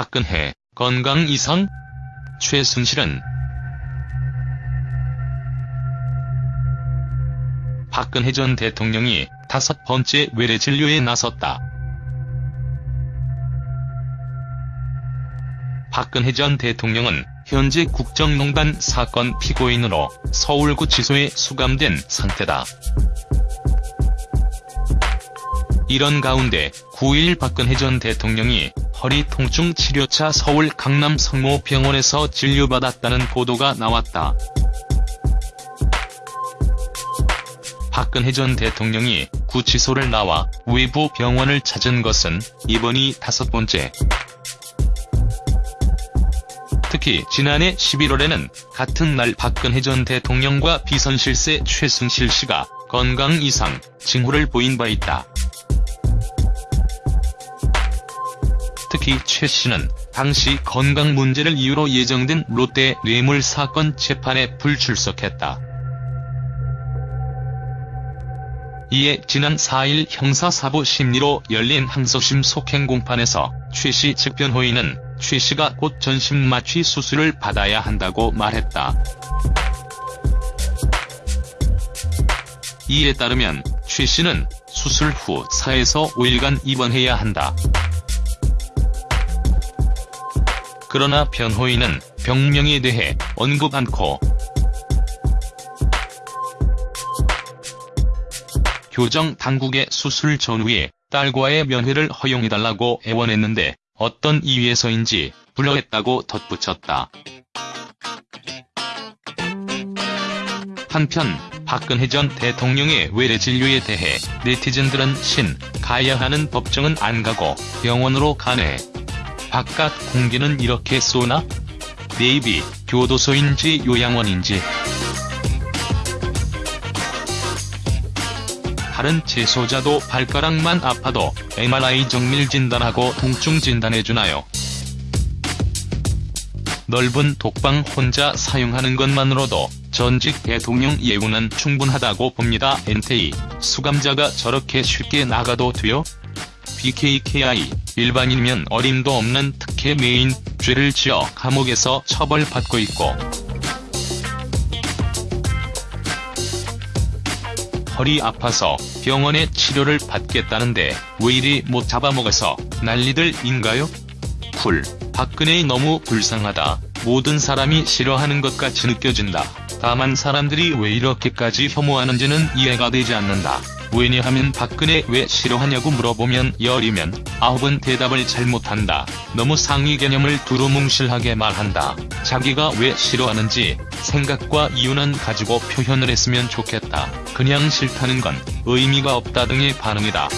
박근혜, 건강 이상? 최순실은 박근혜 전 대통령이 다섯 번째 외래 진료에 나섰다. 박근혜 전 대통령은 현재 국정농단 사건 피고인으로 서울구치소에 수감된 상태다. 이런 가운데 9일 박근혜 전 대통령이 허리 통증 치료차 서울 강남 성모병원에서 진료받았다는 보도가 나왔다. 박근혜 전 대통령이 구치소를 나와 외부 병원을 찾은 것은 이번이 다섯 번째. 특히 지난해 11월에는 같은 날 박근혜 전 대통령과 비선실세 최승실 씨가 건강 이상 징후를 보인 바 있다. 특히 최 씨는 당시 건강 문제를 이유로 예정된 롯데 뇌물 사건 재판에 불출석했다. 이에 지난 4일 형사사부 심리로 열린 항소심 속행 공판에서 최씨 측 변호인은 최 씨가 곧 전신마취 수술을 받아야 한다고 말했다. 이에 따르면 최 씨는 수술 후 4에서 5일간 입원해야 한다. 그러나 변호인은 병명에 대해 언급 않고 교정 당국의 수술 전후에 딸과의 면회를 허용해달라고 애원했는데 어떤 이유에서인지 불허했다고 덧붙였다. 한편 박근혜 전 대통령의 외래 진료에 대해 네티즌들은 신, 가야 하는 법정은 안 가고 병원으로 가네. 바깥 공기는 이렇게 쏘나? 네이비, 교도소인지 요양원인지. 다른 재소자도 발가락만 아파도 MRI 정밀 진단하고 통증 진단해주나요? 넓은 독방 혼자 사용하는 것만으로도 전직 대통령 예우는 충분하다고 봅니다. 엔테이, 수감자가 저렇게 쉽게 나가도 돼요? BKKI, 일반인이면 어림도 없는 특혜 메인, 죄를 지어 감옥에서 처벌받고 있고 허리 아파서 병원에 치료를 받겠다는데 왜 이리 못 잡아먹어서 난리들 인가요? 쿨, 박근혜 너무 불쌍하다. 모든 사람이 싫어하는 것 같이 느껴진다. 다만 사람들이 왜 이렇게까지 혐오하는지는 이해가 되지 않는다. 왜냐하면 박근혜 왜 싫어하냐고 물어보면 열이면 아홉은 대답을 잘못한다. 너무 상위 개념을 두루뭉실하게 말한다. 자기가 왜 싫어하는지 생각과 이유는 가지고 표현을 했으면 좋겠다. 그냥 싫다는 건 의미가 없다 등의 반응이다.